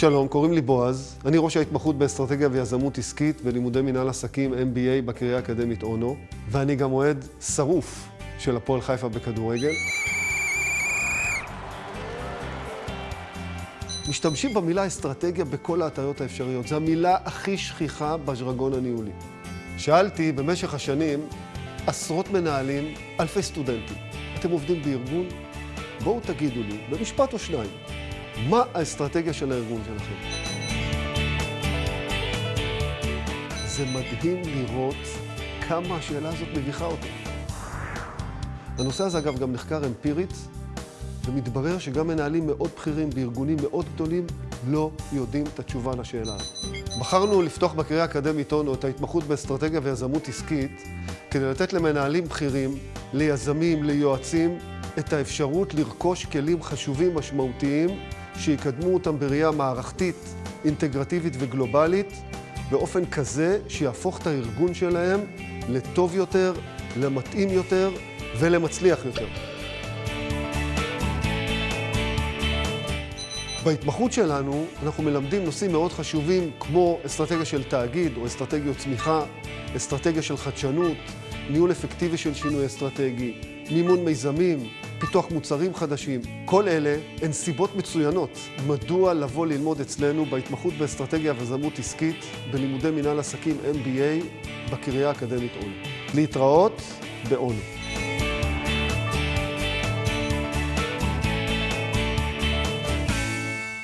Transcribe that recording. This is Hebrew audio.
שלום, קוראים לי בועז. אני ראש ההתמחות באסטרטגיה ויזמות עסקית בלימודי מנהל עסקים MBA בקריה האקדמית אונו, ואני גם אוהד שרוף של הפועל חיפה בכדורגל. משתמשים במילה אסטרטגיה בכל ההטיות האפשריות. זו המילה הכי שכיחה בז'רגון הניהולי. שאלתי במשך השנים עשרות מנהלים, אלפי סטודנטים. אתם עובדים בארגון? בואו תגידו לי, במשפט או שניים, מה האסטרטגיה של הארגון שלכם? זה מדהים לראות כמה השאלה הזאת מביכה אותי. הנושא הזה, אגב, גם נחקר אמפירית, ומתברר שגם מנהלים מאוד בכירים בארגונים מאוד גדולים לא יודעים את התשובה לשאלה הזאת. בחרנו לפתוח בקריאה האקדמית אונו את ההתמחות באסטרטגיה ויזמות עסקית כדי לתת למנהלים בכירים, ליזמים, ליועצים, את האפשרות לרכוש כלים חשובים משמעותיים שיקדמו אותם בראייה מערכתית, אינטגרטיבית וגלובלית באופן כזה שיהפוך את הארגון שלהם לטוב יותר, למתאים יותר ולמצליח יותר. בהתמחות שלנו אנחנו מלמדים נושאים מאוד חשובים כמו אסטרטגיה של תאגיד או אסטרטגיות צמיחה, אסטרטגיה של חדשנות, ניהול אפקטיבי של שינוי אסטרטגי, מימון מיזמים, פיתוח מוצרים חדשים. כל אלה הן סיבות מצוינות מדוע לבוא ללמוד אצלנו בהתמחות באסטרטגיה ויזמות עסקית בלימודי מנהל עסקים MBA בקריה האקדמית אונו. להתראות באונו.